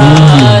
Sara